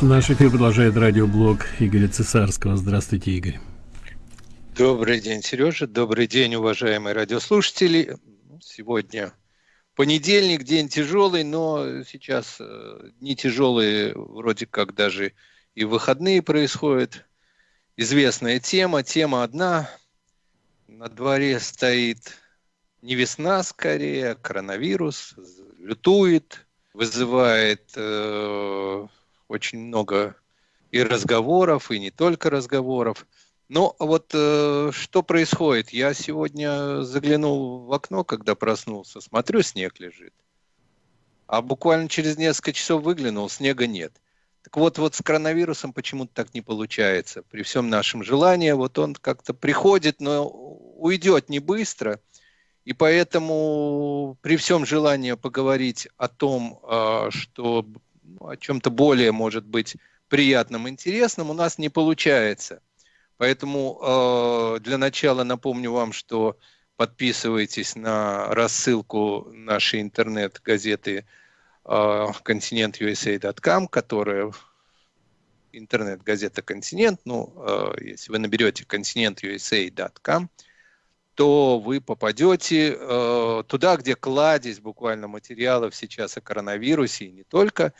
Наш эфир продолжает радиоблог Игоря Цесарского. Здравствуйте, Игорь. Добрый день, Сережа. Добрый день, уважаемые радиослушатели. Сегодня понедельник, день тяжелый, но сейчас э, дни тяжелые, вроде как даже и выходные происходят. Известная тема, тема одна. На дворе стоит не весна скорее, а коронавирус, лютует, вызывает э, очень много и разговоров, и не только разговоров. Но вот э, что происходит? Я сегодня заглянул в окно, когда проснулся, смотрю, снег лежит. А буквально через несколько часов выглянул, снега нет. Так вот, вот с коронавирусом почему-то так не получается. При всем нашем желании, вот он как-то приходит, но уйдет не быстро. И поэтому при всем желании поговорить о том, э, что ну, о чем-то более, может быть, приятном, интересном, у нас не получается – Поэтому э, для начала напомню вам, что подписывайтесь на рассылку нашей интернет-газеты э, continentusa.com, которая интернет-газета «Континент». Ну, если вы наберете continentusa.com, то вы попадете э, туда, где кладезь буквально материалов сейчас о коронавирусе и не только.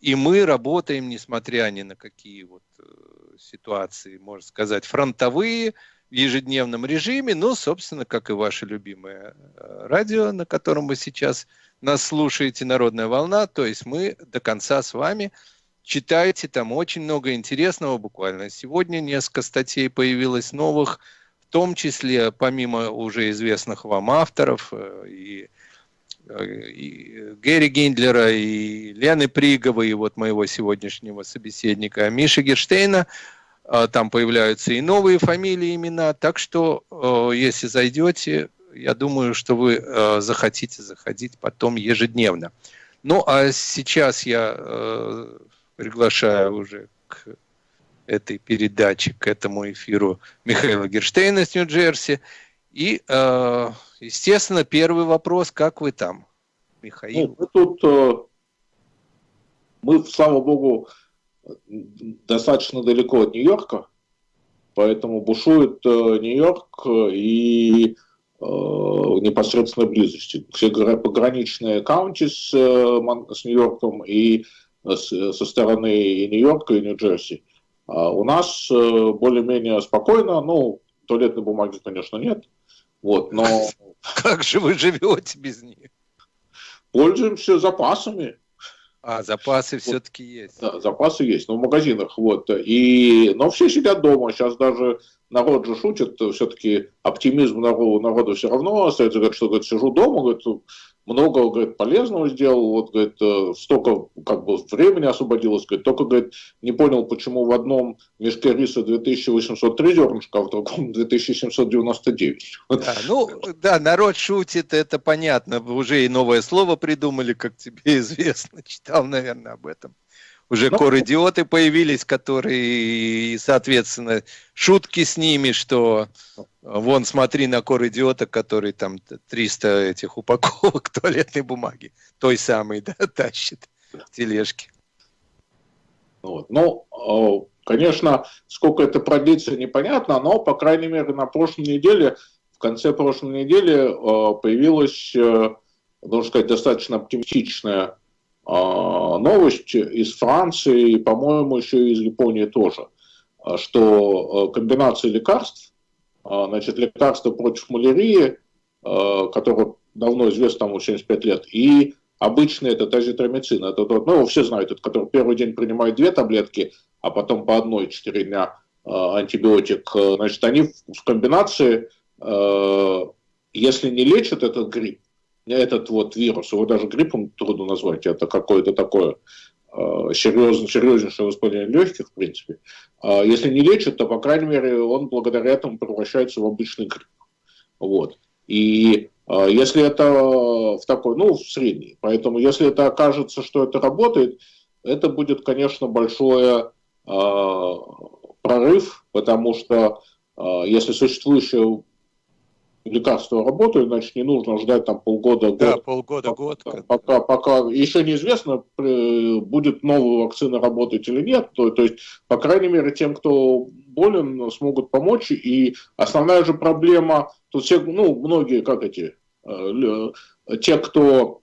И мы работаем, несмотря ни на какие вот э, ситуации, можно сказать, фронтовые в ежедневном режиме, ну, собственно, как и ваше любимое э, радио, на котором вы сейчас нас слушаете, «Народная волна», то есть мы до конца с вами читаете, там очень много интересного буквально. Сегодня несколько статей появилось новых, в том числе, помимо уже известных вам авторов, э, и э, и Гэри Гиндлера, и Лены Приговой, и вот моего сегодняшнего собеседника Миши Герштейна, а, там появляются и новые фамилии, имена. Так что, э, если зайдете, я думаю, что вы э, захотите заходить потом ежедневно. Ну, а сейчас я э, приглашаю уже к этой передаче, к этому эфиру Михаила Герштейна с Нью-Джерси. И, естественно, первый вопрос, как вы там, Михаил? Ну, мы тут, мы, слава богу, достаточно далеко от Нью-Йорка, поэтому бушует э, Нью-Йорк и э, непосредственно близости. Все пограничные каунти с, э, с Нью-Йорком и со стороны Нью-Йорка и Нью-Джерси. А у нас э, более-менее спокойно, ну, туалетной бумаги, конечно, нет, вот, но... Как же вы живете без них? Пользуемся запасами. А, запасы вот, все-таки есть. Да, запасы есть, но в магазинах. Вот. И, но все сидят дома. Сейчас даже народ же шутит, все-таки оптимизм народу, народу все равно остается. Говорит, что говорит, сижу дома, говорит, много говорит, полезного сделал, вот, говорит, э, столько как бы времени освободилось, говорит, только, говорит, не понял, почему в одном мешке риса 2803 зернышка, а в другом 2799. Да, ну, да, народ шутит, это понятно, уже и новое слово придумали, как тебе известно, читал, наверное, об этом уже ну, кор-идиоты появились, которые, соответственно, шутки с ними, что вон, смотри на кор-идиота, который там 300 этих упаковок туалетной бумаги, той самой, да, тащит тележки. Вот. Ну, э, конечно, сколько это продлится, непонятно, но, по крайней мере, на прошлой неделе, в конце прошлой недели э, появилась, э, должен сказать, достаточно оптимистичная новость из Франции, и, по-моему, еще из Японии тоже, а, что а, комбинация лекарств, значит, лекарства против малярии, которое давно известно, там 75 лет, и обычный этот азитромицин, это тот, ну, все знают, это который первый день принимает две таблетки, а потом по одной 4 дня антибиотик, значит, они в комбинации, если не лечат этот грипп, этот вот вирус, его даже гриппом трудно назвать, это какое-то такое э, серьезно, серьезнейшее воспаление легких, в принципе. Э, если не лечат, то, по крайней мере, он благодаря этому превращается в обычный грипп. Вот. И э, если это в такой, ну, в средний, поэтому если это окажется, что это работает, это будет, конечно, большой прорыв, потому что если существующая лекарства работают, значит, не нужно ждать там полгода, Да, год. полгода, год. Пока, пока, пока еще неизвестно, э, будет новая вакцина работать или нет. То, то есть, по крайней мере, тем, кто болен, смогут помочь. И основная же проблема, тут все, ну, многие, как эти, э, те, кто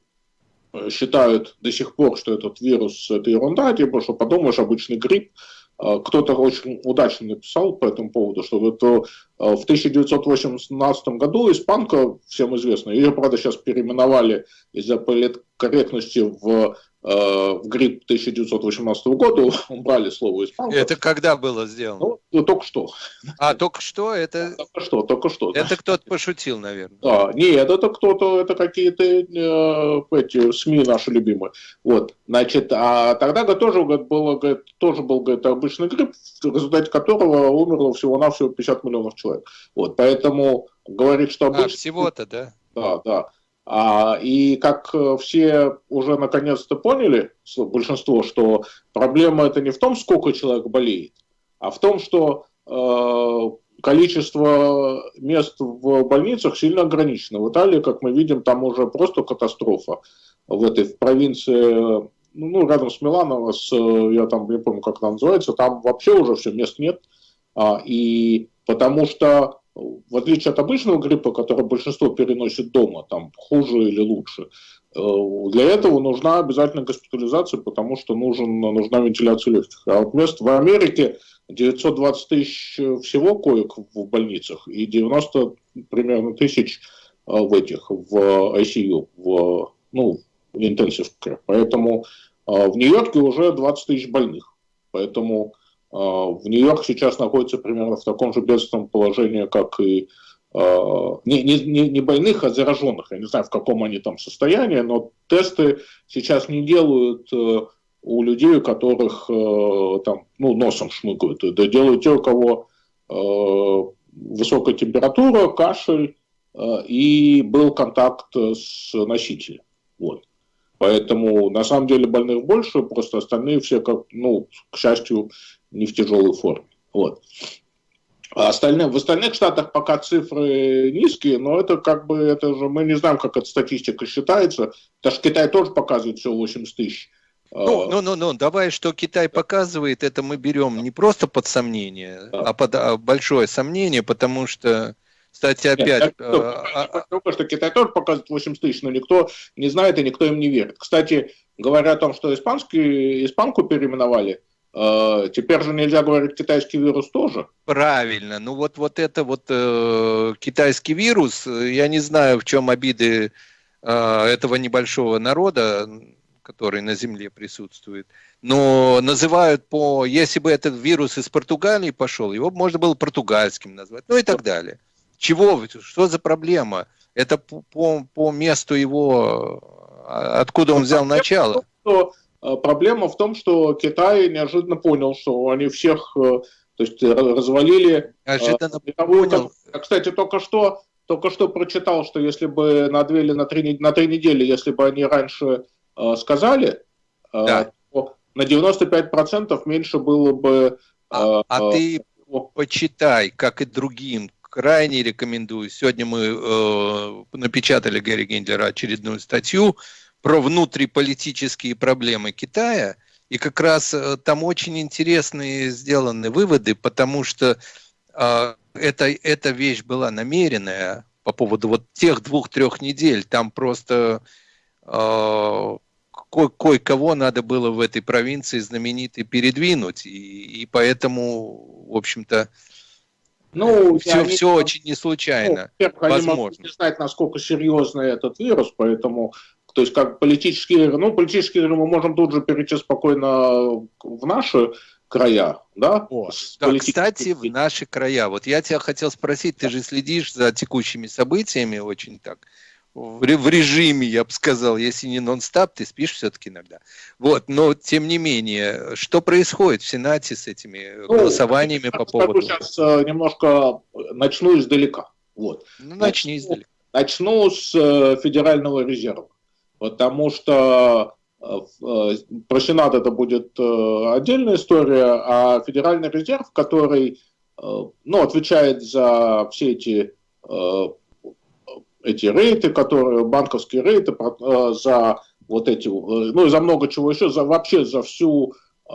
э, считают до сих пор, что этот вирус это ерунда, типа, что подумаешь, обычный грипп. Э, Кто-то очень удачно написал по этому поводу, что это в 1918 году испанка, всем известно, ее, правда, сейчас переименовали из-за политкорректности в, в грипп 1918 года, убрали слово испанка. Это когда было сделано? Ну, ну, только что. А, только что? Это, Только что, только что. это кто-то пошутил, наверное. Да, нет, это кто-то, это какие-то э, эти СМИ наши любимые. Вот, значит, а тогда говорит, тоже говорит, было, говорит, тоже был говорит, обычный грипп, в результате которого умерло всего-навсего 50 миллионов человек. Вот, поэтому говорит, что А, обычный всего-то, да? да, да. А, и как э, все уже наконец-то поняли, большинство, что проблема это не в том, сколько человек болеет, а в том, что э, количество мест в больницах сильно ограничено. В Италии, как мы видим, там уже просто катастрофа. В этой в провинции, ну, ну, рядом с Миланом, с, я там не помню, как она называется, там вообще уже все, мест нет. А, и потому что в отличие от обычного гриппа, который большинство переносит дома, там хуже или лучше, э, для этого нужна обязательно госпитализация, потому что нужен, нужна вентиляция легких. А вот мест в Америке 920 тысяч всего коек в больницах и 90 примерно тысяч э, в этих, в ICU, в, ну, в intensive care. Поэтому э, в Нью-Йорке уже 20 тысяч больных. Поэтому в Нью-Йорк сейчас находится примерно в таком же бедственном положении, как и э, не, не, не больных, а зараженных. Я не знаю, в каком они там состоянии, но тесты сейчас не делают э, у людей, у которых э, там, ну, носом шмыгают. Это делают те, у кого э, высокая температура, кашель и был контакт с носителем. Вот. Поэтому на самом деле больных больше, просто остальные все, как, ну, к счастью, не в тяжелой форме. Вот. А остальные, в остальных штатах пока цифры низкие, но это как бы, это же, мы не знаем, как эта статистика считается. Потому что Китай тоже показывает всего 80 тысяч. Ну, А, ну, ну, ну, давай, что Китай показывает, это мы берем не просто под сомнение, а под а, большое сомнение, потому что, кстати, Нет, опять... я э, а- только что Китай тоже показывает 80 тысяч, но никто не знает и никто им не верит. Кстати, говоря о том, что испанский, испанку переименовали, э, теперь же нельзя говорить китайский вирус тоже. Правильно. Ну вот, вот это вот э, китайский вирус, я не знаю, в чем обиды э, этого небольшого народа, который на Земле присутствует, но называют по... Если бы этот вирус из Португалии пошел, его можно было португальским назвать, ну и так далее. Чего? Что за проблема? Это по, по, по месту его, а, откуда он взял начало. Что, э, проблема в том, что Китай неожиданно понял, что они всех э, то есть, э, развалили Неожиданно мировую понял. кстати, только что, только что прочитал, что если бы на две или на три, на три недели, если бы они раньше сказали, Да. то на 95% меньше было бы... А, а ты почитай, как и другим. Крайне рекомендую. Сегодня мы э, напечатали Гарри Гендлера очередную статью про внутриполитические проблемы Китая. И как раз э, там очень интересные сделаны выводы, потому что э, это, эта вещь была намеренная по поводу вот тех двух-трех недель. Там просто э, ко- кое-кого надо было в этой провинции знаменитой передвинуть. И, и поэтому, в общем-то, ну, все, они- все очень не случайно. Ну, во-первых, они могут возможно. не знать, насколько серьезный этот вирус, поэтому, то есть, как политические игры, ну, политические игры мы можем тут же перейти спокойно в наши края, да? О, да, кстати, в наши края. Вот я тебя хотел спросить, ты же следишь за текущими событиями очень так, в ре- в режиме, я бы сказал, если не нон-стап, ты спишь все-таки иногда. Вот, но тем не менее, что происходит в Сенате с этими Ну, голосованиями по поводу... сейчас э, немножко начну издалека. Вот. Ну, начни издалека. Начну с э, Федерального резерва, потому что э, э, про Сенат это будет э, отдельная история, а Федеральный резерв, который э, ну, отвечает за все эти э, эти рейты, которые, банковские рейты э, за вот эти, э, ну и за много чего еще, за вообще за всю э,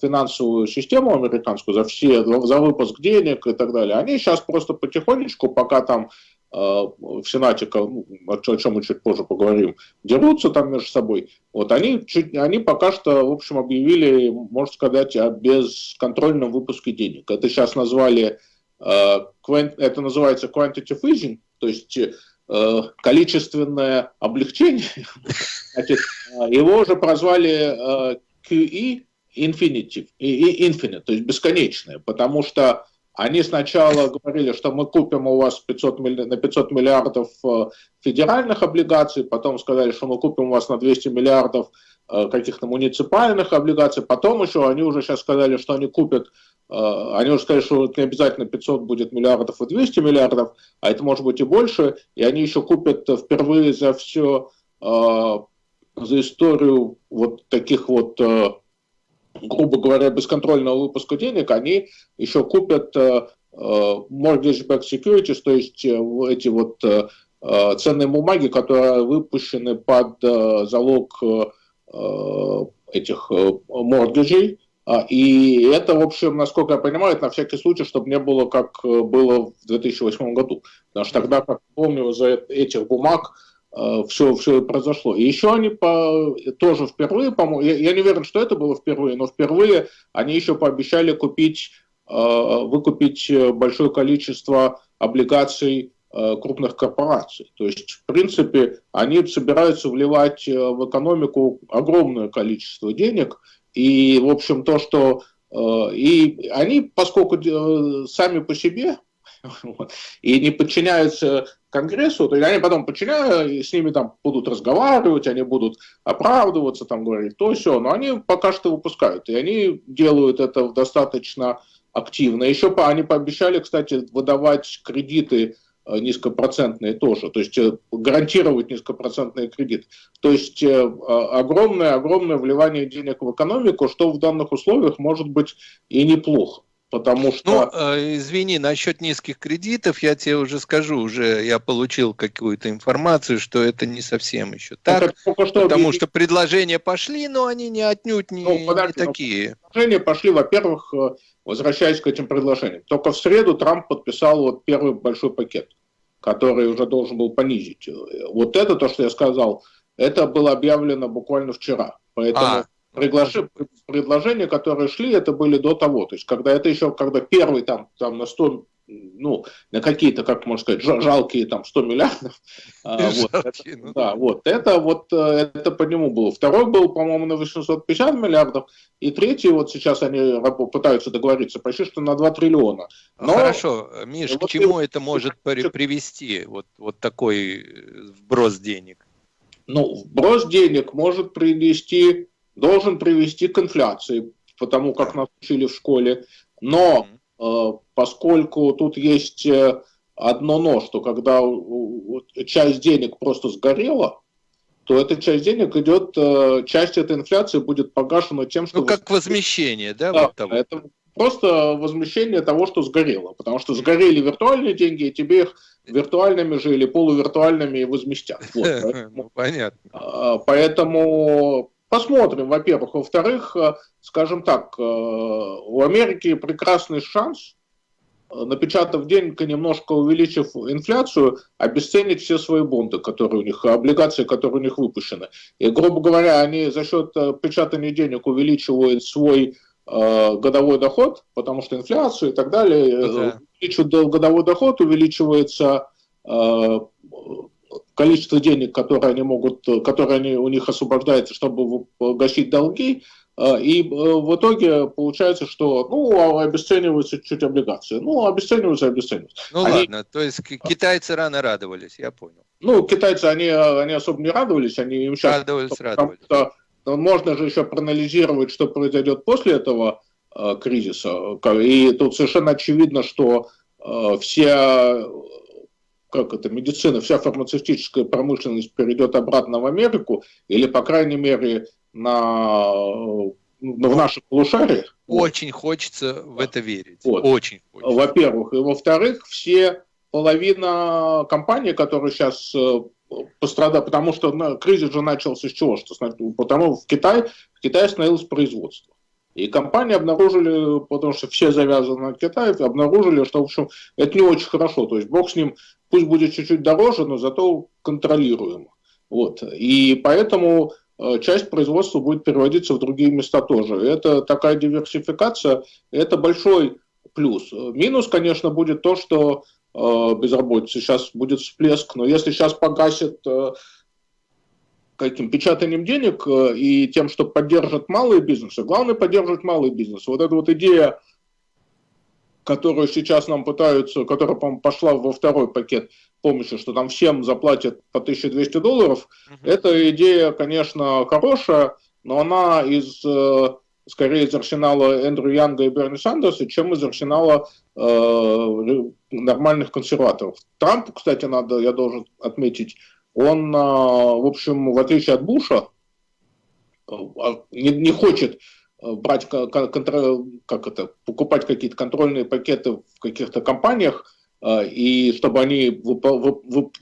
финансовую систему американскую, за все, за выпуск денег и так далее, они сейчас просто потихонечку, пока там в Сенате, ну, о чем мы чуть позже поговорим, дерутся там между собой, вот они, чуть, они пока что, в общем, объявили, можно сказать, о бесконтрольном выпуске денег. Это сейчас назвали, это называется quantitative easing, то есть количественное облегчение, значит, э, его уже прозвали э, QE Infinitive, Infinite, то есть бесконечное, потому что они сначала говорили, что мы купим у вас 500, на 500 миллиардов федеральных облигаций, потом сказали, что мы купим у вас на 200 миллиардов каких-то муниципальных облигаций, потом еще они уже сейчас сказали, что они купят а, они уже сказали, что не обязательно 500 будет миллиардов и 200 миллиардов, а это может быть и больше, и они еще купят впервые за все, за историю вот таких вот, грубо говоря, бесконтрольного выпуска денег, они еще купят mortgage-backed securities, то есть э, эти вот ценные бумаги, которые выпущены под залог этих моргиджей, а, и это, в общем, насколько я понимаю, это на всякий случай, чтобы не было, как э, было в 2008 году. Потому что тогда, как помню, за этих бумаг все, э, все произошло. И еще они по, тоже впервые, по я, я не уверен, что это было впервые, но впервые они еще пообещали купить, э, выкупить большое количество облигаций крупных корпораций. То есть, в принципе, они собираются вливать в экономику огромное количество денег, и, в общем, то, что... Э, и они, поскольку э, сами по себе и не подчиняются Конгрессу, то они потом подчиняют, с ними там будут разговаривать, они будут оправдываться, там говорить то все, но они пока что выпускают, и они делают это достаточно активно. Еще они пообещали, кстати, выдавать кредиты Э, низкопроцентные тоже, то есть э, гарантировать низкопроцентные кредиты. То есть э, огромное, огромное вливание денег в экономику, что в данных условиях может быть и неплохо. Потому что... Ну, извини, насчет низких кредитов я тебе уже скажу, уже я получил какую-то информацию, что это не совсем еще так, что потому объявили... что предложения пошли, но они не отнюдь не, ну, подожди, не такие. Предложения пошли, во-первых, возвращаясь к этим предложениям. Только в среду Трамп подписал вот первый большой пакет который уже должен был понизить. Вот это, то, что я сказал, это было объявлено буквально вчера. Поэтому а. Предложения, которые шли, это были до того. То есть, когда это еще, когда первый там, там на 100 ну, на какие-то, как можно сказать, жалкие там 100 миллиардов. А, это, ну да, вот, это вот, э, это по нему было. Второй был, по-моему, на 850 миллиардов, и третий, вот сейчас они пытаются договориться почти что на 2 триллиона. Но, Хорошо, Миш, вот к чему и, это может при, привести, вот, вот такой э, вброс денег? Ну, вброс денег может привести, должен привести к инфляции, потому как нас учили в школе, но... Э, поскольку тут есть э, одно но, что когда часть денег просто сгорела, то эта часть денег идет, э, часть этой инфляции будет погашена тем, что... Ну, как возмещение, да? да вот того. Это просто возмещение того, что сгорело. Потому что сгорели виртуальные деньги, и тебе их виртуальными же или полувиртуальными возместят. Вот, ну, понятно. А, поэтому Посмотрим, во-первых. Во-вторых, э, скажем так, э, у Америки прекрасный шанс, э, напечатав денег и немножко увеличив инфляцию, обесценить все свои бонды, которые у них, облигации, которые у них выпущены. И, грубо говоря, они за счет печатания денег увеличивают свой годовой доход, потому что инфляцию и так далее, да. увеличивают годовой доход, увеличивается количество денег, которые они могут, которые они, у них освобождается, чтобы гасить долги, э, и э, в итоге получается, что ну, обесцениваются чуть облигации. Ну, обесцениваются, обесцениваются. Ну они... ладно, то есть китайцы рано радовались, я понял. Ну, китайцы, они, они особо не радовались, они им сейчас... Радовались, радовались. Что, можно же еще проанализировать, что произойдет после этого э, кризиса. И тут совершенно очевидно, что э, все как это, медицина, вся фармацевтическая промышленность перейдет обратно в Америку, или, по крайней мере, на, в наших полушариях. Очень хочется в это верить. Вот. Очень хочется. Во-первых. И во-вторых, все половина компаний, которые сейчас э, пострадали, потому что ну, кризис же начался с чего? Что, потому в Китае, в Китае остановилось производство. И компании обнаружили, потому что все завязаны на Китай, обнаружили, что, в общем, это не очень хорошо. То есть бог с ним, пусть будет чуть-чуть дороже, но зато контролируемо. Вот. И поэтому э, часть производства будет переводиться в другие места тоже. Это такая диверсификация, это большой плюс. Минус, конечно, будет то, что э, безработица сейчас будет всплеск, но если сейчас погасит э, каким печатанием денег э, и тем, что поддержат малые бизнесы. Главное поддерживать малый бизнес. Вот эта вот идея, которую сейчас нам пытаются, которая, по пошла во второй пакет помощи, что там всем заплатят по 1200 долларов, -huh. эта идея, конечно, хорошая, но она из э, скорее из арсенала Эндрю Янга и Берни Сандерса, чем из арсенала э, нормальных консерваторов. Трамп, кстати, надо, я должен отметить, он, а, в общем, в отличие от Буша, а, не, не хочет а, брать, как это, покупать какие-то контрольные пакеты в каких-то компаниях, и чтобы они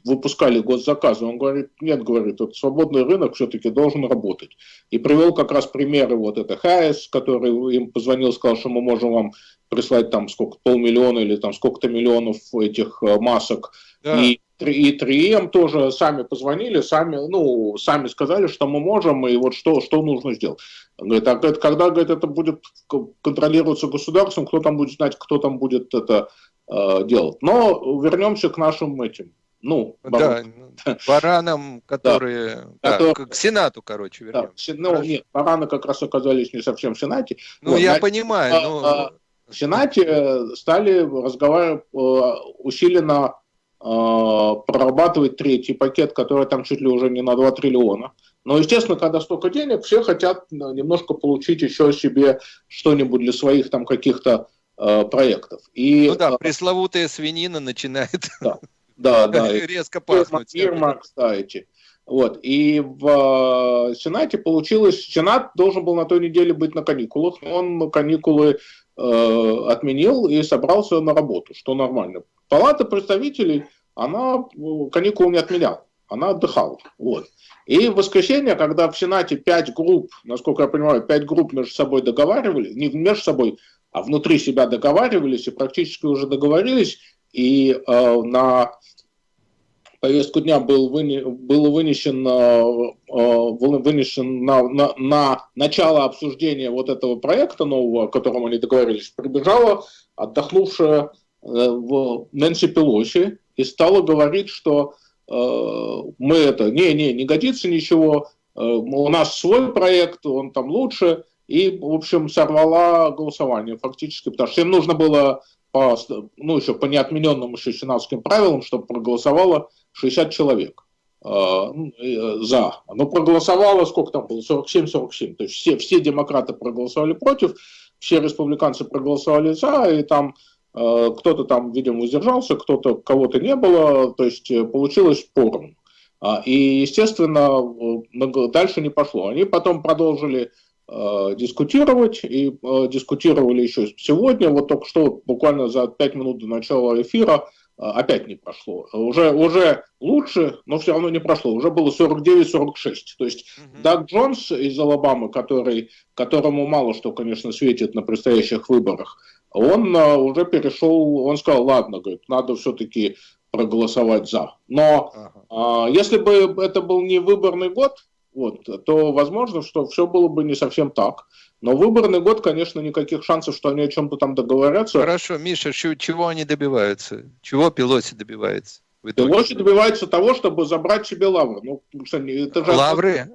выпускали госзаказы. Он говорит, нет, говорит, вот свободный рынок все-таки должен работать. И привел как раз примеры вот это Хайес, который им позвонил, сказал, что мы можем вам прислать там сколько, полмиллиона или там сколько-то миллионов этих масок. Да. И и 3М тоже сами позвонили, сами, ну, сами сказали, что мы можем, и вот что, что нужно сделать. Говорит, а говорит, когда говорит, это будет контролироваться государством, кто там будет знать, кто там будет это э, делать. Но вернемся к нашим этим. Ну, баран. да, баранам, которые, да, да, которые... к Сенату, короче, вернемся. Да, ну, нет, бараны как раз оказались не совсем в Сенате. Ну, вот, я на... понимаю, а, но... А, в Сенате э, стали разговаривать э, усиленно прорабатывать третий пакет, который там чуть ли уже не на 2 триллиона. Но, естественно, когда столько денег, все хотят э, немножко получить еще себе что-нибудь для своих там каких-то э, проектов. И, ну да, э, пресловутая свинина начинает да, да, да, резко пахнуть. Фирма, кстати. Вот. И в Сенате получилось, Сенат должен был на той неделе быть на каникулах, он каникулы э, отменил и собрался на работу, что нормально. Палата представителей, она ну, каникул не отменяла, она отдыхала. Вот. И в воскресенье, когда в Сенате пять групп, насколько я понимаю, пять групп между собой договаривались, не между собой, а внутри себя договаривались и практически уже договорились, и э, на повестку дня был, выне, был вынесен, э, э вынесен на, на, на начало обсуждения вот этого проекта нового, о котором они договорились, прибежала отдохнувшая в Нэнси Пелоси и стала говорить, что э, мы это, не, не, годится ничего, э, у нас свой проект, он там лучше, и, в общем, сорвала голосование фактически, потому что им нужно было по, ну, еще по неотмененным еще сенатским правилам, чтобы проголосовало 60 человек э, э, за. Но проголосовало, сколько там было, 47-47, то есть все, все демократы проголосовали против, все республиканцы проголосовали за, и там Э, кто-то там, видимо, воздержался, кто-то, кого-то не было, то есть э, получилось порно. А, и, естественно, э, дальше не пошло. Они потом продолжили дискутировать, и дискутировали еще сегодня, вот только что, буквально за 5 минут до начала эфира, опять не прошло. Уже, уже лучше, но все равно не прошло. Уже было 49-46. То есть угу. Даг Джонс из Алабамы, который, которому мало что, конечно, светит на предстоящих выборах, он а, уже перешел, он сказал, ладно, говорит, надо все-таки проголосовать за. Но ага. а, если бы это был не выборный год, вот, то возможно, что все было бы не совсем так. Но выборный год, конечно, никаких шансов, что они о чем-то там договорятся. Хорошо, Миша, чего они добиваются? Чего Пелоси добивается? Пелоси добивается того, чтобы забрать себе лавры. Ну, это же лавры?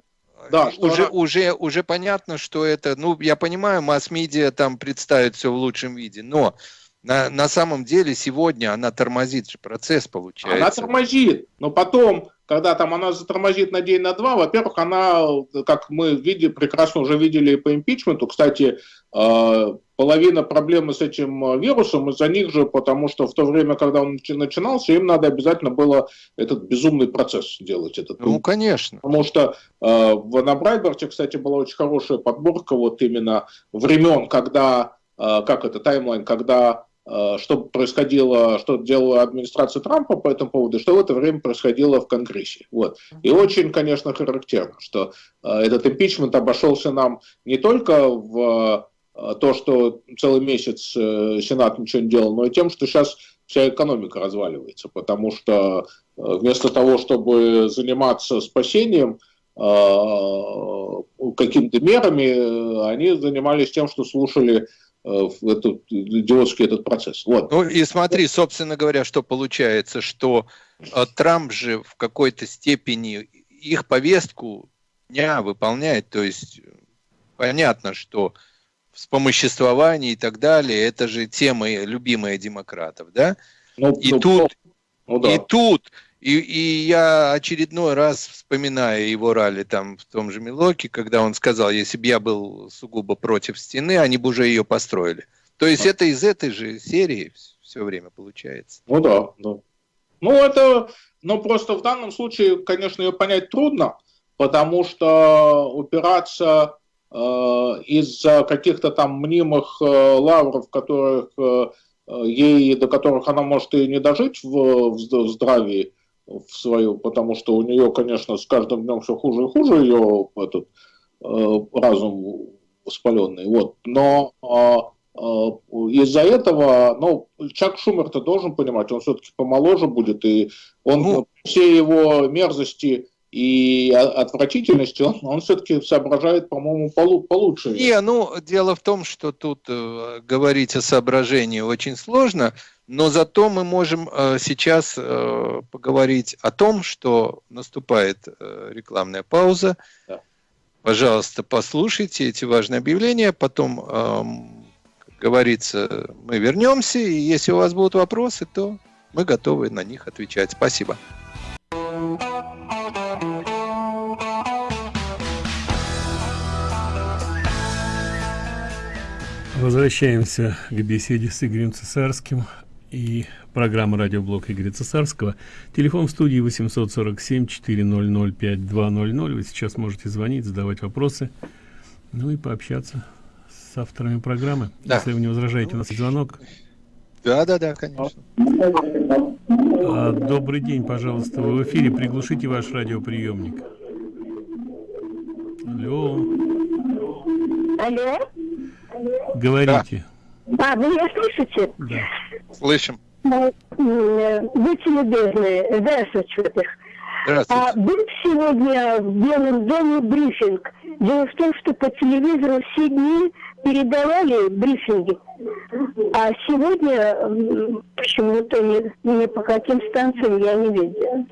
Да, уже, она... уже, уже понятно, что это, ну, я понимаю, масс-медиа там представит все в лучшем виде, но на, на самом деле сегодня она тормозит же процесс, получается. Она тормозит, но потом, когда там она затормозит на день, на два, во-первых, она, как мы видели, прекрасно уже видели по импичменту, кстати, э, половина проблемы с этим э, вирусом из-за них же, потому что в то время, когда он начинался, им надо обязательно было этот безумный процесс делать. Этот, ну, конечно. Потому что э, на Брайберте, кстати, была очень хорошая подборка вот именно времен, когда, э, как это, таймлайн, когда э, что происходило, что делала администрация Трампа по этому поводу, что в это время происходило в Конгрессе. Вот. И очень, конечно, характерно, что э, этот импичмент обошелся нам не только в то, что целый месяц Сенат ничего не делал, но и тем, что сейчас вся экономика разваливается, потому что вместо того, чтобы заниматься спасением, какими-то мерами, они занимались тем, что слушали Э, этот идиотский этот процесс. Вот. Ну и смотри, собственно говоря, что получается, что э, Трамп же в какой-то степени их повестку дня выполняет, то есть понятно, что вспомоществование и так далее, это же тема любимая демократов, да? Ну, и ну, тут, ну, да. и тут и, и я очередной раз вспоминаю его ралли там в том же Милоке, когда он сказал, если бы я был сугубо против стены, они бы уже ее построили. То есть а. это из этой же серии все время получается. Ну да, да. Ну это, ну просто в данном случае, конечно, ее понять трудно, потому что упираться из-за каких-то там мнимых э, лавров, которых э, ей, до которых она может и не дожить в, в здравии, в свою, потому что у нее, конечно, с каждым днем все хуже и хуже ее этот э, разум воспаленный. Вот. Но э, э, из-за этого, ну, Чак Шумер-то должен понимать, он все-таки помоложе будет, и он ну, все его мерзости и отвратительности, он, он все-таки соображает, по-моему, получше. Не, ну, дело в том, что тут э, говорить о соображении очень сложно, но зато мы можем э, сейчас э, поговорить о том, что наступает э, рекламная пауза. Да. Пожалуйста, послушайте эти важные объявления, потом, как говорится, мы вернемся, и если у вас будут вопросы, то мы готовы на них отвечать. Спасибо. Возвращаемся к беседе с Игорем Цесарским и программа радиоблог Игоря Цесарского. Телефон в студии 847 400 5200. Вы сейчас можете звонить, задавать вопросы, ну и пообщаться с авторами программы. Да. Если вы не возражаете, у нас звонок. Да, да, да, конечно. А, добрый день, пожалуйста. Вы в эфире. Приглушите ваш радиоприемник. Алло. Алло. Говорите. Да. А, вы меня слышите? Да. Слышим. Будьте любезны, здравствуйте. А был сегодня в Белом доме брифинг. Дело в том, что по телевизору все дни передавали брифинги, а сегодня почему-то не, не по каким станциям я не видела.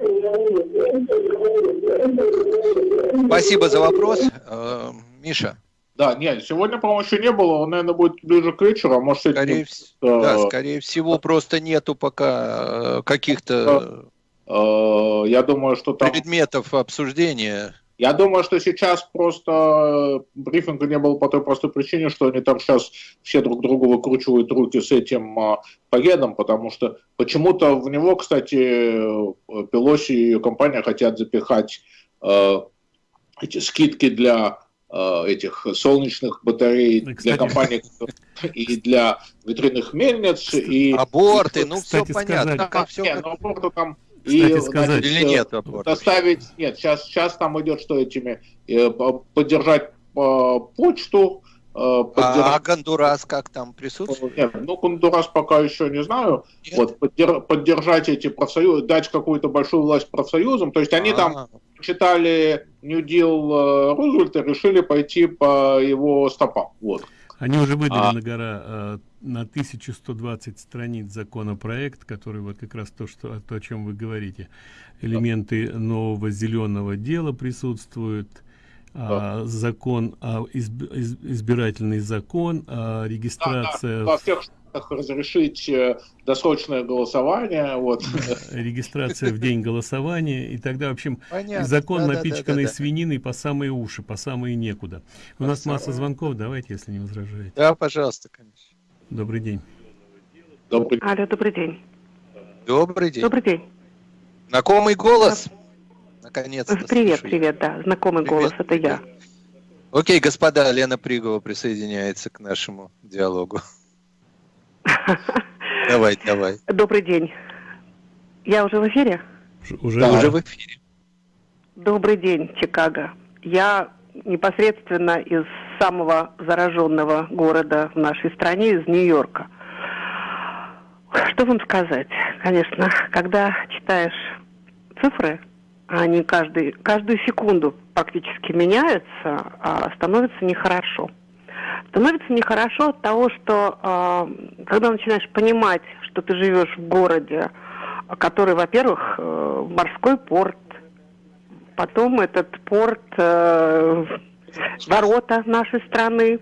Спасибо за вопрос. Э, Миша. Да, нет, сегодня, по-моему, еще не было, он, наверное, будет ближе к вечеру, а может... Скорее, вс... да, скорее всего, просто нету пока э, каких-то... Э, я думаю, что там... Предметов обсуждения. Я думаю, что сейчас просто брифинга не было по той простой причине, что они там сейчас все друг другу выкручивают руки с этим э, пакетом, потому что почему-то в него, кстати, Пелоси и ее компания хотят запихать э, эти скидки для Э, этих солнечных батарей Кстати, для компаний и для ветряных мельниц. И, аборты, и, ну все понятно. Там, все нет, как... аборты там и, сказать, или нет доставить, нет, сейчас, сейчас там идет, что этими, э, поддержать э, почту, Поддерж... А, а Гондурас как там присутствует? Нет, ну Гондурас пока еще не знаю. Нет? Вот поддер... поддержать эти профсоюзы, дать какую-то большую власть профсоюзам. То есть они А-а-а. там читали New Deal Рузвельта, решили пойти по его стопам. Вот. Они уже выдали а... на гора э, на 1120 страниц законопроект, который вот как раз то, что, то о чем вы говорите. Элементы нового зеленого дела присутствуют а, закон, а, изб, избирательный закон, а, регистрация... Да, да, во всех разрешить э, досрочное голосование. Вот. Регистрация в день голосования. И тогда, в общем, Понятно. закон да, напичканный да, да, да, свининой по самые уши, по самые некуда. У по нас самое... масса звонков, давайте, если не возражаете. Да, пожалуйста, конечно. Добрый день. Добрый... Алло, добрый день. Добрый день. Добрый день. Знакомый голос. Наконец-то. Привет, слышу. привет, да. Знакомый привет, голос, это привет. я. Окей, господа, Лена Пригова присоединяется к нашему диалогу. Давай, давай. Добрый день. Я уже в эфире? Уже, да. уже в эфире. Добрый день, Чикаго. Я непосредственно из самого зараженного города в нашей стране, из Нью-Йорка. Что вам сказать? Конечно, когда читаешь цифры, они каждый, каждую секунду практически меняются, а становится нехорошо. Становится нехорошо от того, что э, когда начинаешь понимать, что ты живешь в городе, который, во-первых, э, морской порт, потом этот порт, э, ворота нашей страны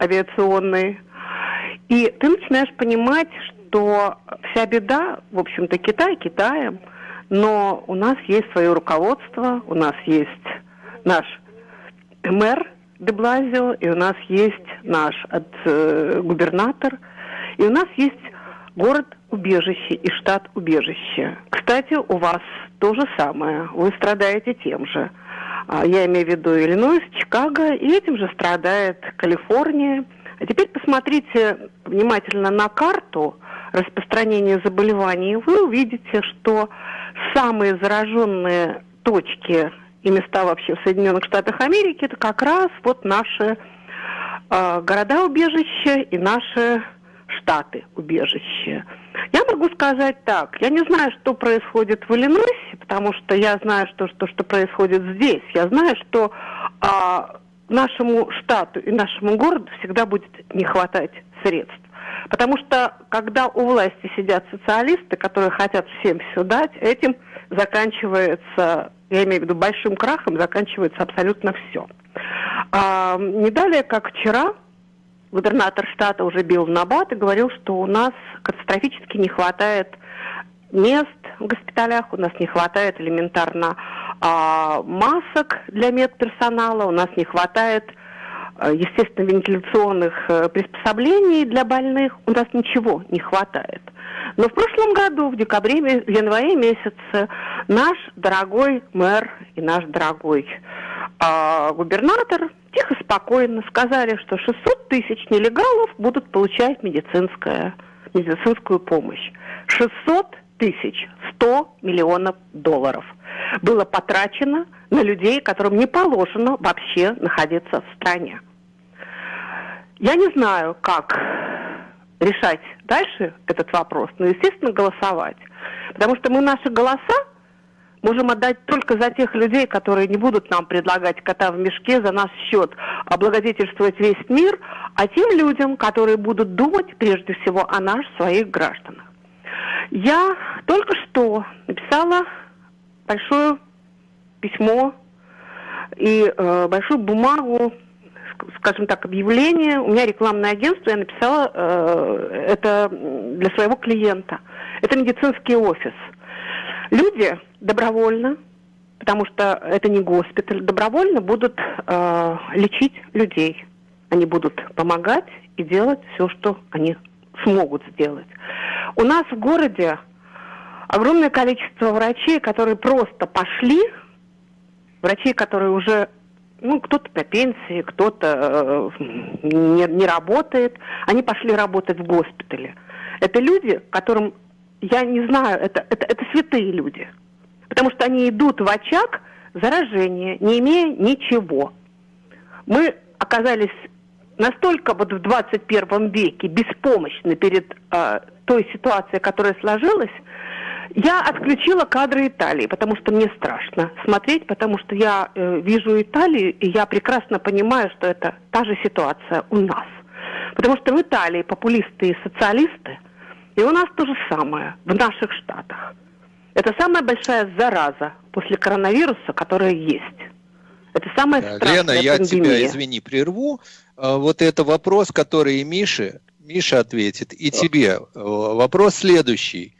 авиационные. И ты начинаешь понимать, что вся беда, в общем-то, Китай Китаем, но у нас есть свое руководство, у нас есть наш мэр Деблазио, и у нас есть наш от, э, губернатор, и у нас есть город убежище и штат убежище. Кстати, у вас то же самое. Вы страдаете тем же. А, я имею в виду Иллинойс, Чикаго, и этим же страдает Калифорния. А теперь посмотрите внимательно на карту распространения заболеваний. Вы увидите, что самые зараженные точки и места вообще в Соединенных Штатах Америки это как раз вот наши э, города-убежища и наши штаты убежища. Я могу сказать так, я не знаю, что происходит в Иллинойсе, потому что я знаю, что, что, что происходит здесь. Я знаю, что а, нашему штату и нашему городу всегда будет не хватать средств. Потому что когда у власти сидят социалисты, которые хотят всем все дать, этим заканчивается, я имею в виду большим крахом, заканчивается абсолютно все. А, не далее, как вчера, губернатор штата уже бил в набат и говорил, что у нас катастрофически не хватает мест в госпиталях, у нас не хватает элементарно а, масок для медперсонала, у нас не хватает, естественно, вентиляционных а, приспособлений для больных, у нас ничего не хватает. Но в прошлом году, в декабре, в январе месяце, наш дорогой мэр и наш дорогой а, губернатор тихо, спокойно сказали, что 600 тысяч нелегалов будут получать медицинское, медицинскую помощь. 600 тысяч, 100 миллионов долларов было потрачено на людей, которым не положено вообще находиться в стране. Я не знаю, как решать дальше этот вопрос, но, естественно, голосовать. Потому что мы наши голоса можем отдать только за тех людей, которые не будут нам предлагать кота в мешке за наш счет, облагодетельствовать весь мир, а тем людям, которые будут думать прежде всего о нас, своих гражданах. Я только что написала большое письмо и э, большую бумагу, скажем так, объявление. У меня рекламное агентство, я написала э, это для своего клиента. Это медицинский офис. Люди добровольно, потому что это не госпиталь, добровольно будут э, лечить людей. Они будут помогать и делать все, что они смогут сделать. У нас в городе огромное количество врачей, которые просто пошли, врачей, которые уже, ну, кто-то по пенсии, кто-то э, не, не работает, они пошли работать в госпитале. Это люди, которым, я не знаю, это, это, это святые люди – потому что они идут в очаг заражения, не имея ничего. Мы оказались настолько вот в 21 веке беспомощны перед э, той ситуацией, которая сложилась, я отключила кадры Италии, потому что мне страшно смотреть, потому что я э, вижу Италию, и я прекрасно понимаю, что это та же ситуация у нас. Потому что в Италии популисты и социалисты, и у нас то же самое в наших штатах. Это самая большая зараза после коронавируса, которая есть. Это самая страшная Лена, я тебя, извини, прерву. А, вот это вопрос, который и Мише, Миша ответит, и тебе. Вопрос следующий.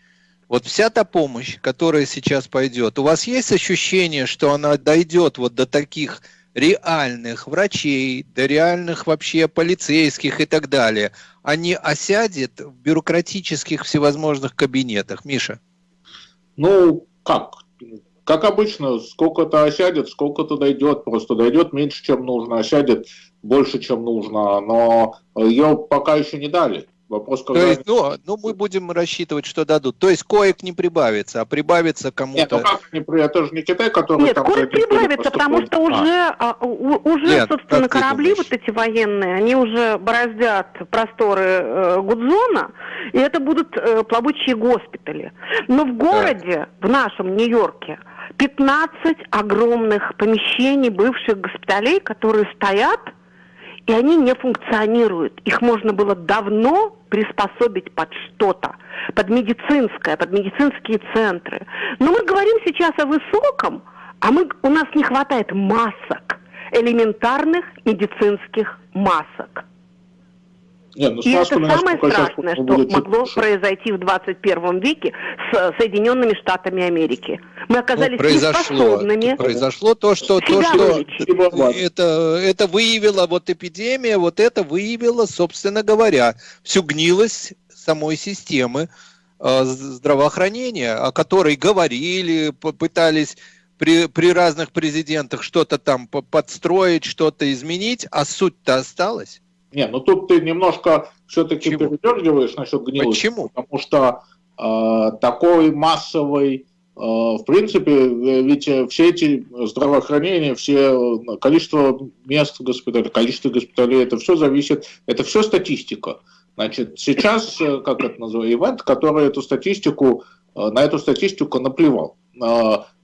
Вот вся та помощь, которая сейчас пойдет, у вас есть ощущение, что она дойдет вот до таких реальных врачей, до реальных вообще полицейских и так далее, а не осядет в бюрократических всевозможных кабинетах? Миша? Ну, как? Как обычно, сколько-то осядет, сколько-то дойдет, просто дойдет меньше, чем нужно, осядет больше, чем нужно, но ее пока еще не дали. Вопрос, когда... То есть, ну, ну, мы будем рассчитывать, что дадут. То есть коек не прибавится, а прибавится кому-то... Нет, ну как не Это же не Китай, который Нет, там... коек прибавится, потому что уже, а. А, уже Нет, собственно, корабли вот эти военные, они уже бороздят просторы э, Гудзона, и это будут э, плавучие госпитали. Но в городе, да. в нашем Нью-Йорке, 15 огромных помещений бывших госпиталей, которые стоят и они не функционируют. Их можно было давно приспособить под что-то, под медицинское, под медицинские центры. Но мы говорим сейчас о высоком, а мы, у нас не хватает масок, элементарных медицинских масок. Нет, ну, и это самое страшное, что могло лучше. произойти в 21 веке с Соединенными Штатами Америки. Мы оказались ну, произошло, Произошло то, что, то, что это, это выявила вот эпидемия, вот это выявила, собственно говоря, всю гнилость самой системы э, здравоохранения, о которой говорили, пытались при, при разных президентах что-то там подстроить, что-то изменить, а суть-то осталась. Не, ну тут ты немножко все-таки передергиваешь насчет гнилости. Почему? Потому что э, такой массовый, э, в принципе, ведь все эти здравоохранения, все количество мест госпиталей, количество госпиталей, это все зависит, это все статистика. Значит, сейчас, э, как это называется, ивент, который эту статистику, э, на эту статистику наплевал.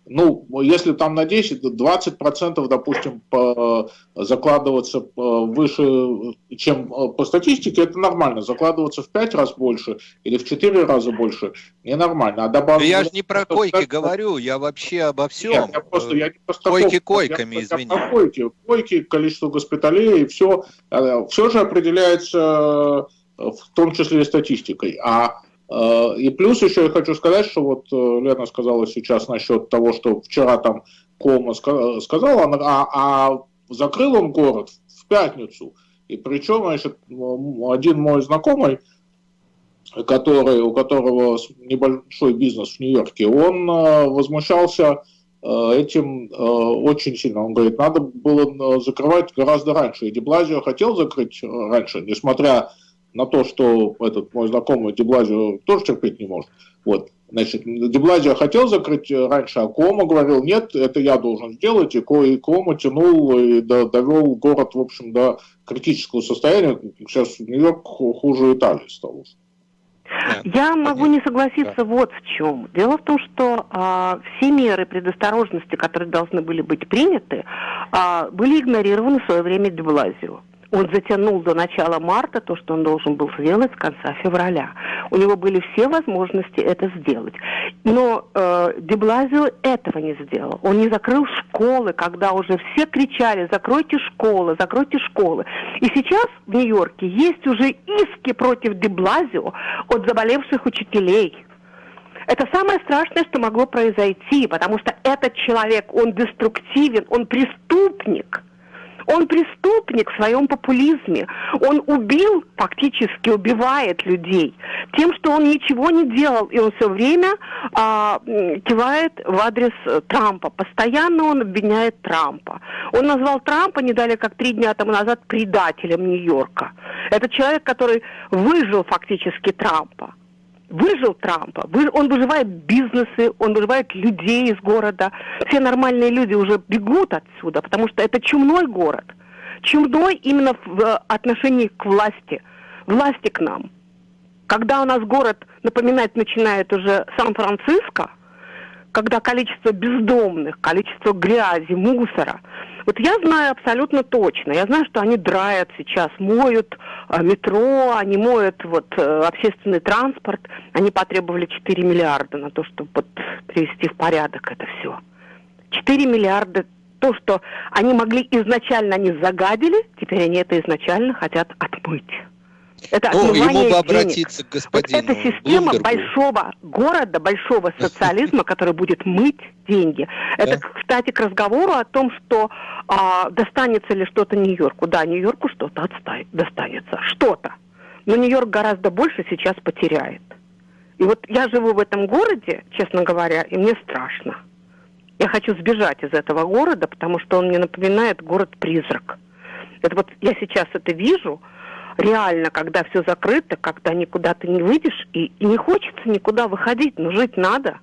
Э, ну, если там на 10, 20 процентов, допустим, по, закладываться по, выше, чем по статистике, это нормально. Закладываться в 5 раз больше или в 4 раза больше ненормально. А добавить... Я же не про койки 5... говорю, я вообще обо всем. Нет, я просто, я не просто койки койками, я, извини. Я койки, койки, количество госпиталей, и все, э, все же определяется э, в том числе и статистикой. А Э, и плюс еще я хочу сказать, что вот э, Лена сказала сейчас насчет того, что вчера там Кома сказала, а, а закрыл он город в пятницу. И причем, значит, один мой знакомый, который, у которого небольшой бизнес в Нью-Йорке, он э, возмущался этим очень сильно. Он говорит, надо было закрывать гораздо раньше. И Деблазио хотел закрыть раньше, несмотря на то, что этот мой знакомый Деблазио тоже терпеть не может. Вот. Значит, Деблазио хотел закрыть раньше, а Кома говорил, нет, это я должен сделать, и, и Кома тянул и довел город, в общем, до критического состояния. Сейчас Нью-Йорк хуже Италии стал. Я могу не согласиться да. вот в чем. Дело в том, что а, все меры предосторожности, которые должны были быть приняты, а, были игнорированы в свое время Деблазио. Он затянул до начала марта то, что он должен был сделать с конца февраля. У него были все возможности это сделать. Но э, Деблазио этого не сделал. Он не закрыл школы, когда уже все кричали «закройте школы, закройте школы». И сейчас в Нью-Йорке есть уже иски против Деблазио от заболевших учителей. Это самое страшное, что могло произойти, потому что этот человек, он деструктивен, он преступник – он преступник в своем популизме. Он убил, фактически убивает людей тем, что он ничего не делал, и он все время а, кивает в адрес э, Трампа. Постоянно он обвиняет Трампа. Он назвал Трампа не далее, как три дня тому назад предателем Нью-Йорка. Это человек, который выжил фактически Трампа выжил Трампа, он выживает бизнесы, он выживает людей из города. Все нормальные люди уже бегут отсюда, потому что это чумной город. Чумной именно в отношении к власти, власти к нам. Когда у нас город напоминать начинает уже Сан-Франциско, когда количество бездомных, количество грязи, мусора – вот я знаю абсолютно точно. Я знаю, что они драят сейчас, моют э, метро, они моют вот э, общественный транспорт. Они потребовали 4 миллиарда на то, чтобы вот, привести в порядок это все. 4 миллиарда то, что они могли изначально, они загадили, теперь они это изначально хотят отмыть. Это ну, ему бы обратиться денег. к господину Вот эта система Блумбергу. большого города, большого социализма, который будет мыть деньги. Это, кстати, к разговору о том, что а, достанется ли что-то Нью-Йорку. Да, Нью-Йорку что-то достанется. Что-то. Но Нью-Йорк гораздо больше сейчас потеряет. И вот я живу в этом городе, честно говоря, и мне страшно. Я хочу сбежать из этого города, потому что он мне напоминает город-призрак. Это вот я сейчас это вижу, реально, когда все закрыто, когда никуда ты не выйдешь, и, и не хочется никуда выходить, но жить надо.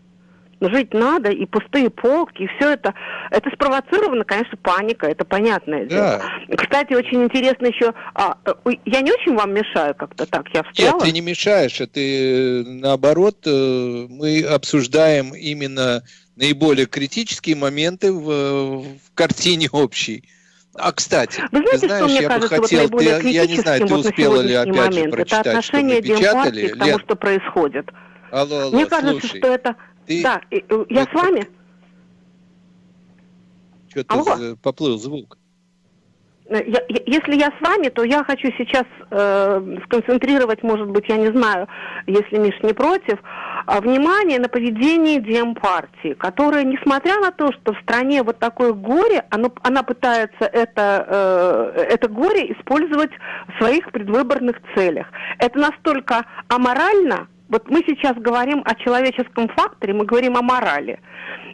Но жить надо, и пустые полки, и все это. Это спровоцировано, конечно, паника, это понятное дело. Да. Кстати, очень интересно еще... А, э, я не очень вам мешаю как-то так, я встряла? Нет, ты не мешаешь, а ты наоборот, э, мы обсуждаем именно наиболее критические моменты в, в картине общей. А кстати, Вы знаете, ты знаешь, что мне я кажется бы хотел, вот наиболее ты, я не знаю, ты вот на успела ли сегодняшний же момент? прочитать, это отношение что мы печатали? Демпартии к тому, Лен, что происходит. алло, алло, Мне кажется, слушай, что это... ты- Да, и- я это- с вами? что-то Алло. з- поплыл звук. Э, я- я- если я с вами, то я хочу сейчас э, сконцентрировать, может быть, я не знаю, если Миш не против, а, внимание на поведение Демпартии, которая, несмотря на то, что в стране вот такое горе, оно, она пытается это, э, это горе использовать в своих предвыборных целях. Это настолько аморально, вот мы сейчас говорим о человеческом факторе, мы говорим о морали.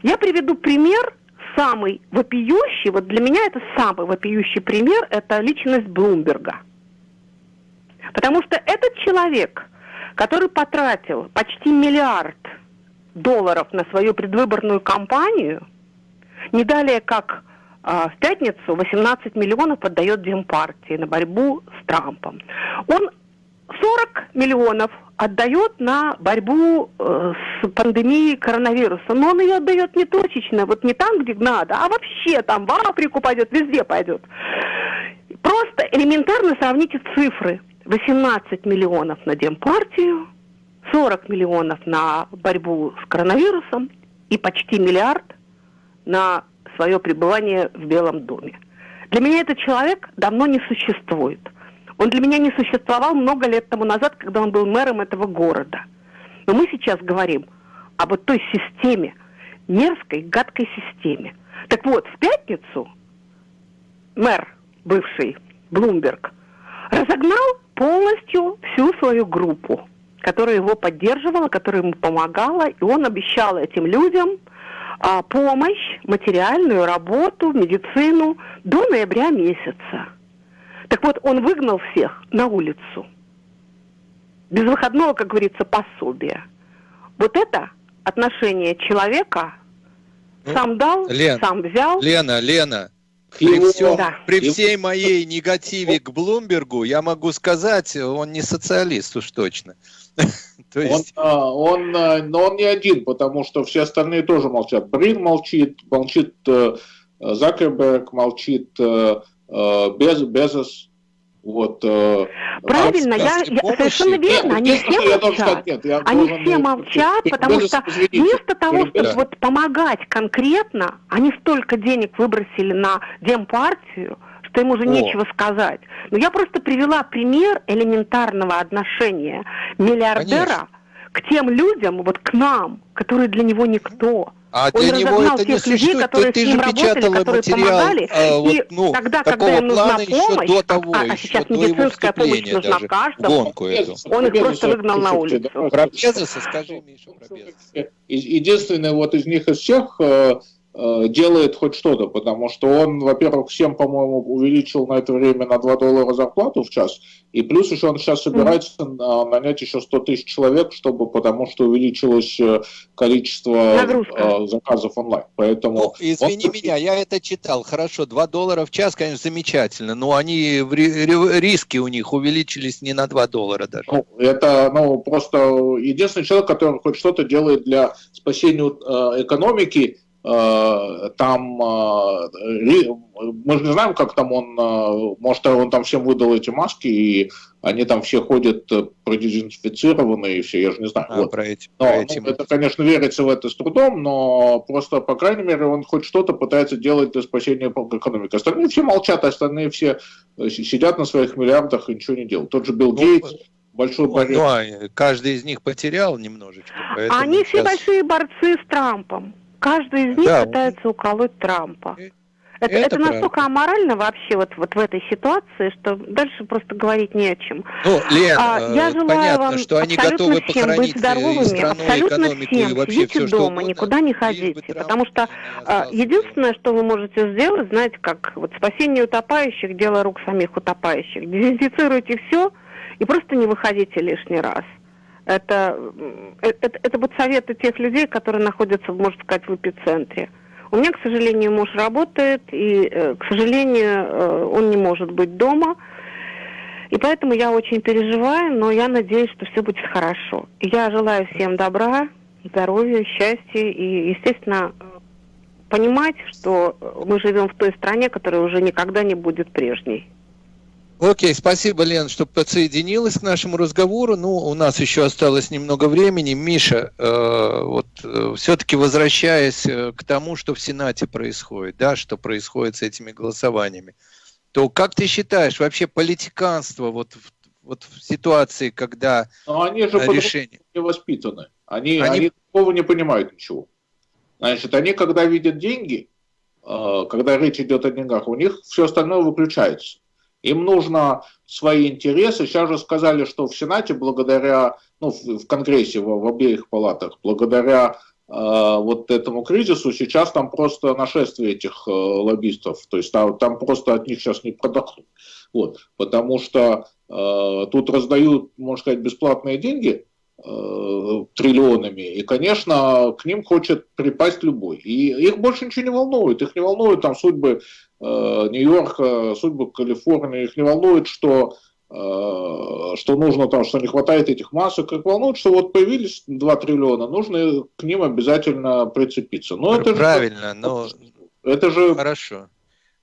Я приведу пример самый вопиющий, вот для меня это самый вопиющий пример, это личность Блумберга. Потому что этот человек, который потратил почти миллиард долларов на свою предвыборную кампанию, не далее как а, в пятницу 18 миллионов отдает Демпартии на борьбу с Трампом. Он 40 миллионов отдает на борьбу э, с пандемией коронавируса. Но он ее отдает не точечно, вот не там, где надо, а вообще там в Африку пойдет, везде пойдет. Просто элементарно сравните цифры. 18 миллионов на Демпартию, 40 миллионов на борьбу с коронавирусом и почти миллиард на свое пребывание в Белом доме. Для меня этот человек давно не существует. Он для меня не существовал много лет тому назад, когда он был мэром этого города. Но мы сейчас говорим об вот той системе, мерзкой, гадкой системе. Так вот, в пятницу мэр бывший Блумберг разогнал полностью всю свою группу, которая его поддерживала, которая ему помогала, и он обещал этим людям а, помощь, материальную работу, медицину до ноября месяца. Так вот, он выгнал всех на улицу. Без выходного, как говорится, пособия. Вот это отношение человека Ну, сам дал, Лен, сам взял. Лена, Лена, при, его- всем- Да. при всей моей негативе к Блумбергу, я могу сказать, он не социалист уж точно. То Он, есть, а, он, а, но он не один, потому что все остальные тоже молчат. Брин молчит, молчит э, Закерберг, молчит э, э, Без, Безос. Вот, э, Правильно, я, государственной я- помощи? совершенно верно, они все я молчат. сказать, нет, я Они должен, все молчат, потому что извините, вместо того, чтобы вот помогать конкретно, они столько денег выбросили на демпартию, что им уже О. нечего сказать. Но я просто привела пример элементарного отношения миллиардера Конечно. к тем людям, вот к нам, которые для него никто. А Он для него это не тех людей, существует. которые ты с же работали, печатала которые материал помогали. а, вот, и ну, тогда, когда такого им нужна плана еще помощь, до а- того, а, еще сейчас до его медицинская помощь вступления нужна даже каждому, гонку эту. Он их просто выгнал на улицу. Про Безоса скажи, Миша, про Безоса. И- Единственный вот из них из всех э, делает хоть что-то, потому что он, во-первых, всем, по-моему, увеличил на это время на 2 доллара зарплату в час, и плюс еще он сейчас собирается на- нанять еще 100 тысяч человек, чтобы, потому что увеличилось э, количество Нагрузка. э, заказов онлайн. Поэтому Ну, извини он- меня, я это читал. Хорошо, 2 доллара в час, конечно, замечательно, но они риски у них увеличились не на 2 доллара даже. Ну, это ну, просто единственный человек, который хоть что-то делает для спасения э, экономики. Э, там э, мы же не знаем, как там он, э, может, он там всем выдал эти маски, и они там все ходят продезинфицированные и все, я же не знаю. А, Вот. про эти, Но, про ну, эти мы- это, конечно, верится в это с трудом, но просто, по крайней мере, он хоть что-то пытается делать для спасения экономики. Остальные все молчат, остальные все си- сидят на своих миллиардах и ничего не делают. Тот же Билл Ну, Гейтс, большой Ну, борец. ну, а каждый из них потерял немножечко. Они все сейчас- большие борцы с Трампом. Каждый из них Да, пытается уколоть Трампа. Это, это, это настолько аморально вообще вот, вот в этой ситуации, что дальше просто говорить не о чем. Ну, Лен, а, я желаю понятно, вам что они готовы всем быть здоровыми, страну, абсолютно всем. И вообще Сидите все, дома, угодно, никуда не ходите, потому что а, единственное, что вы можете сделать, знаете, как вот спасение утопающих, дело рук самих утопающих. Дезинфицируйте все и просто не выходите лишний раз. Это, это, это вот советы тех людей, которые находятся, можно сказать, в эпицентре. У меня, к сожалению, муж работает, и, э, к сожалению, э, он не может быть дома. И поэтому я очень переживаю, но я надеюсь, что все будет хорошо. Я желаю всем добра, здоровья, счастья и, естественно, понимать, что мы живем в той стране, которая уже никогда не будет прежней. Окей, спасибо, Лен, что подсоединилась к нашему разговору. Ну, у нас еще осталось немного времени. Миша, э, вот э, все-таки возвращаясь э, к тому, что в Сенате происходит, да, что происходит с этими голосованиями, то как ты считаешь, вообще политиканство вот, вот в ситуации, когда Но они же решение... не воспитаны. Они, они... они такого не понимают ничего. Значит, они, когда видят деньги, э, когда речь идет о деньгах, у них все остальное выключается. Им нужно свои интересы. Сейчас же сказали, что в Сенате благодаря, ну, в Конгрессе, в, в обеих палатах, благодаря э, вот этому кризису, сейчас там просто нашествие этих э, лоббистов. То есть там, там просто от них сейчас не продохнут. Вот, потому что э, тут раздают, можно сказать, бесплатные деньги, триллионами. И, конечно, к ним хочет припасть любой. И их больше ничего не волнует. Их не волнует там судьбы Э, Нью-Йорка, судьбы Калифорнии, их не волнует, что э, что нужно там, что не хватает этих масок, как волнует, что вот появились 2 триллиона, нужно к ним обязательно прицепиться. Но это Правильно, же, но это же... Хорошо.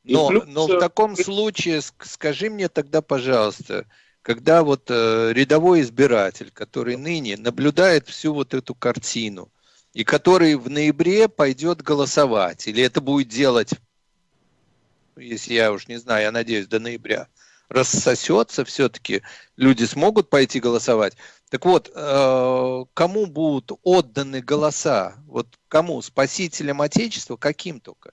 Но, плюс... но в таком случае скажи мне тогда, пожалуйста, когда вот э, рядовой избиратель, который ныне наблюдает всю вот эту картину, и который в ноябре пойдет голосовать, или это будет делать если я уж не знаю, я надеюсь, до ноября, рассосется все-таки, люди смогут пойти голосовать. Так вот, э, кому будут отданы голоса? Вот кому? Спасителям Отечества? Каким только?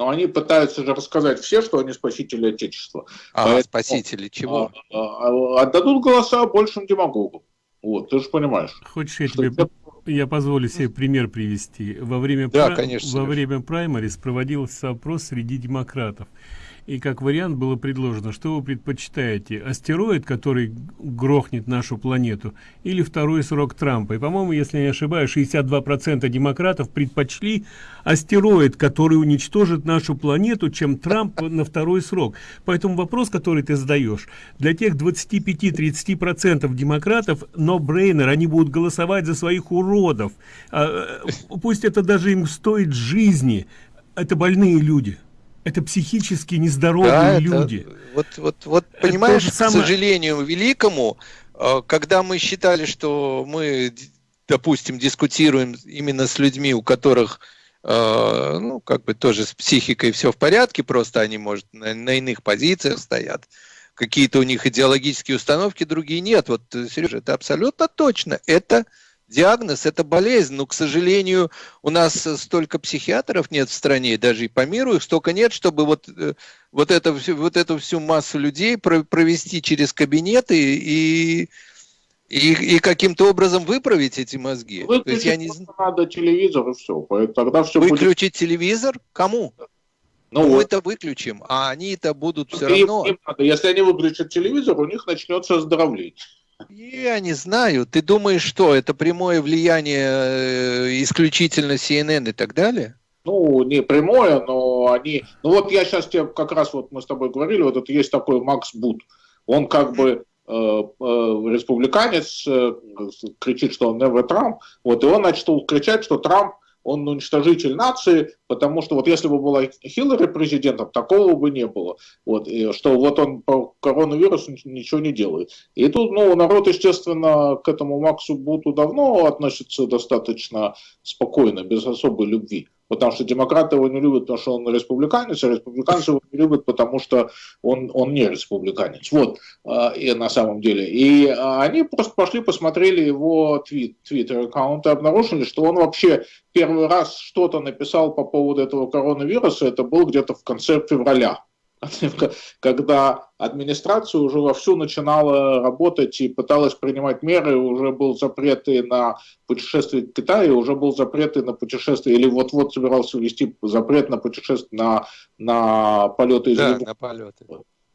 Но они пытаются же рассказать все, что они спасители Отечества. А, Поэтому, спасители чего? А, а, отдадут голоса большим демагогам. Вот, ты же понимаешь. Хочешь, я тебе я позволю себе пример привести. Во время, да, пра... конечно, во время праймарис проводился опрос среди демократов. И как вариант было предложено, что вы предпочитаете, астероид, который грохнет нашу планету, или второй срок Трампа. И, по-моему, если не ошибаюсь, 62% демократов предпочли астероид, который уничтожит нашу планету, чем Трамп на второй срок. Поэтому вопрос, который ты задаешь, для тех 25-30% демократов, но брейнер, они будут голосовать за своих уродов. А, э, пусть это даже им стоит жизни. Это больные люди это психически нездоровые да, люди. Это, вот, вот, вот понимаешь, к самое... сожалению, великому, э, когда мы считали, что мы, допустим, дискутируем именно с людьми, у которых э, ну, как бы тоже с психикой все в порядке, просто они, может, на, на иных позициях стоят, какие-то у них идеологические установки, другие нет. Вот, Сережа, это абсолютно точно. Это диагноз – это болезнь, но, к сожалению, у нас столько психиатров нет в стране, даже и по миру их столько нет, чтобы вот, э, вот, это, вот эту всю массу людей провести через кабинеты и, и, и каким-то образом выправить эти мозги. Выключить То есть я не... надо телевизор и все. Тогда все Выключить будет... телевизор? Кому? Ну, мы это выключим, а они это будут все равно. Им надо. Если они выключат телевизор, у них начнется оздоровление. Я не знаю. Ты думаешь, что это прямое влияние э, исключительно CNN и так далее? Ну, не прямое, но они... Ну вот я сейчас тебе как раз, вот мы с тобой говорили, вот это есть такой Макс Бут. Он как бы э, э, республиканец, кричит, что он never Trump, вот, и он начал кричать, что Трамп он уничтожитель нации, потому что вот если бы была Хиллари президентом, такого бы не было. Вот, и что вот он по коронавирусу ничего не делает. И тут, ну, народ, естественно, к этому Максу Буту давно относится достаточно спокойно, без особой любви. Потому что демократы его не любят, потому что он республиканец, а республиканцы его не любят, потому что он, он не республиканец. Вот, э, и на самом деле. И э, они просто пошли, посмотрели его твит, твиттер-аккаунт и обнаружили, что он вообще первый раз что-то написал по поводу этого коронавируса, это был где-то в конце февраля когда администрация уже вовсю начинала работать и пыталась принимать меры, уже был запрет и на путешествие к Китаю, уже был запрет и на путешествие, или вот-вот собирался ввести запрет на путешествие, на, на полеты из Да, на полеты.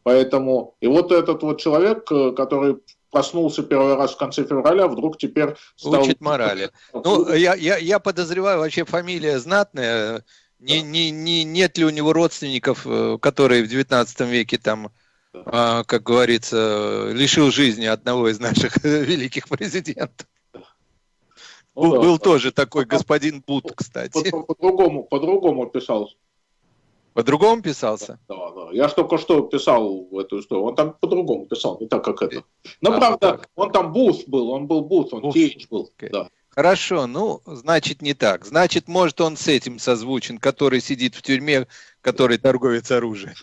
Поэтому, и вот этот вот человек, который проснулся первый раз в конце февраля, вдруг теперь стал... Учит морали. Ну, я, я, я подозреваю, вообще фамилия знатная, не, не, не, нет ли у него родственников, э, которые в 19 веке там, а, как говорится, лишил жизни одного из наших великих президентов? Ну, был, да, был тоже такой господин Бут, кстати. По-другому, по, по-другому писал. По-другому писался? Да, да. Я ж только что писал в эту историю. Он там по-другому писал, не так, как это. Но, а, правда, так. он там Бут был, он был Бут, он Кейдж был. Okay. Да. Хорошо, ну, значит, не так. Значит, может, он с этим созвучен, который сидит в тюрьме, который торговец оружием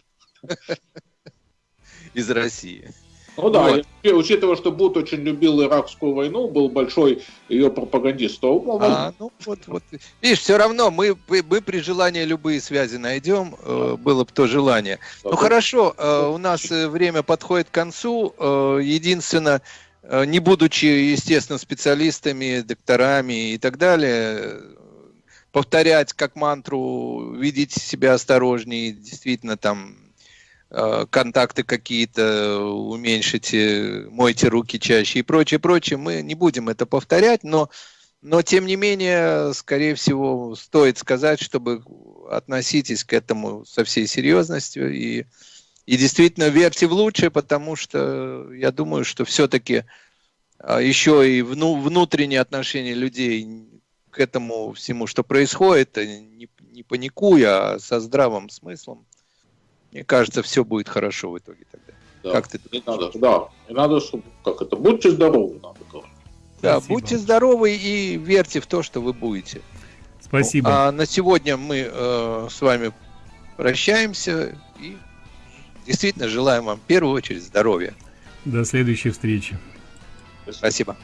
из России. Ну да, вот. учитывая, что Бут очень любил иракскую войну, был большой ее пропагандист, то. А, ну вот, вот. Видишь, все равно мы, мы при желании любые связи найдем, э, было бы то желание. Да, ну хорошо, э, у нас э, время подходит к концу. Единственное, не будучи, естественно, специалистами, докторами и так далее, повторять как мантру, видеть себя осторожнее, действительно там э, контакты какие-то уменьшите, мойте руки чаще и прочее, прочее. Мы не будем это повторять, но, но тем не менее, скорее всего, стоит сказать, чтобы относитесь к этому со всей серьезностью и и действительно верьте в лучшее, потому что я думаю, что все-таки а, еще и вну, внутреннее отношение людей к этому всему, что происходит, э, не, не паникуя, а со здравым смыслом, мне кажется, все будет хорошо в итоге тогда. Да. Как ты думаешь? Надо, да, и надо, чтобы, как это, будьте здоровы, надо говорить. Да, Спасибо. будьте здоровы и верьте в то, что вы будете. Спасибо. А на сегодня мы э, с вами прощаемся и действительно желаем вам в первую очередь здоровья. До следующей встречи. Спасибо.